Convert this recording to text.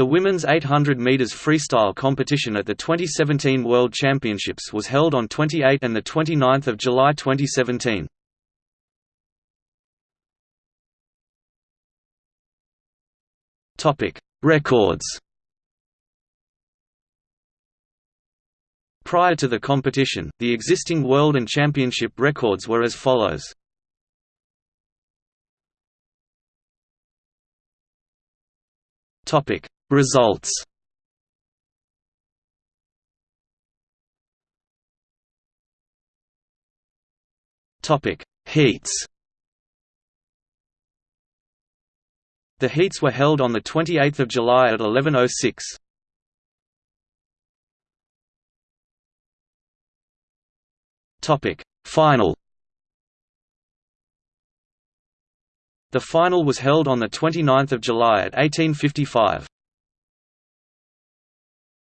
The women's 800 meters freestyle competition at the 2017 World Championships was held on 28 and 29 July 2017. Topic: Records Prior to the competition, the existing world and championship records were as follows. Topic Results Topic Heats The heats were held on 28 July at 11.06. Topic Final The final was held on 29 July at 1855.